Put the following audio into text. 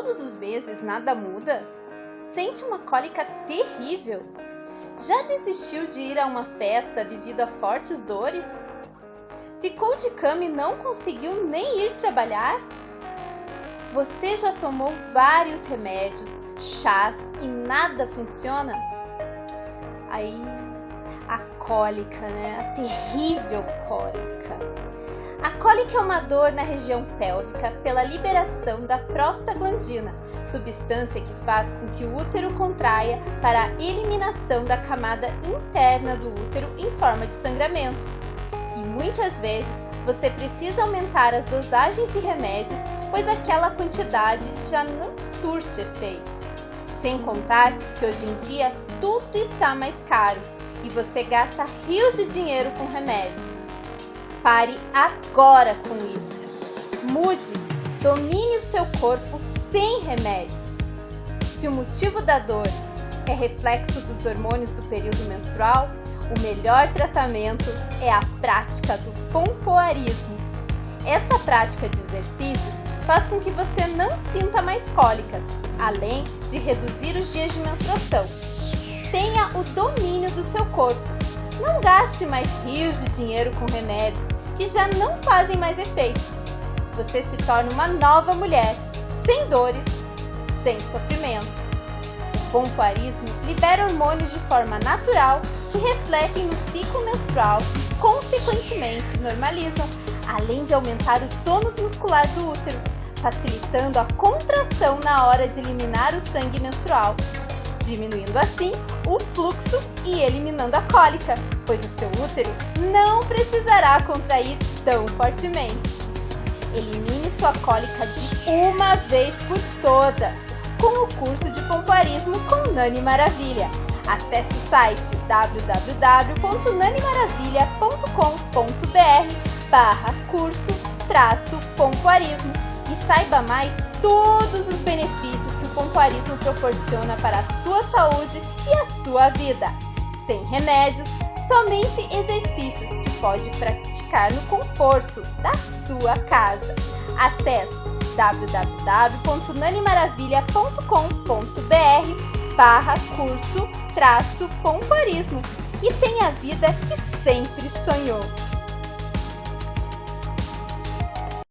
todos os meses nada muda? Sente uma cólica terrível? Já desistiu de ir a uma festa devido a fortes dores? Ficou de cama e não conseguiu nem ir trabalhar? Você já tomou vários remédios, chás e nada funciona? Aí, a cólica, né? A terrível cólica. A cólica é uma dor na região pélvica pela liberação da prostaglandina, substância que faz com que o útero contraia para a eliminação da camada interna do útero em forma de sangramento. E muitas vezes você precisa aumentar as dosagens de remédios, pois aquela quantidade já não surte efeito. Sem contar que hoje em dia tudo está mais caro e você gasta rios de dinheiro com remédios. Pare agora com isso. Mude, domine o seu corpo sem remédios. Se o motivo da dor é reflexo dos hormônios do período menstrual, o melhor tratamento é a prática do pompoarismo. Essa prática de exercícios faz com que você não sinta mais cólicas, além de reduzir os dias de menstruação. Tenha o domínio do seu corpo não gaste mais rios de dinheiro com remédios que já não fazem mais efeitos. Você se torna uma nova mulher, sem dores, sem sofrimento. O pompoarismo libera hormônios de forma natural que refletem no ciclo menstrual e, consequentemente, normalizam, além de aumentar o tônus muscular do útero, facilitando a contração na hora de eliminar o sangue menstrual diminuindo assim o fluxo e eliminando a cólica, pois o seu útero não precisará contrair tão fortemente. Elimine sua cólica de uma vez por todas com o curso de pompoarismo com Nani Maravilha. Acesse o site www.nanimaravilha.com.br barra curso traço pompoarismo e saiba mais todos os benefícios que o pompoarismo proporciona para a sua saúde e a sua vida. Sem remédios, somente exercícios que pode praticar no conforto da sua casa. Acesse www.nanimaravilha.com.br barra curso traço e tenha a vida que sempre sonhou.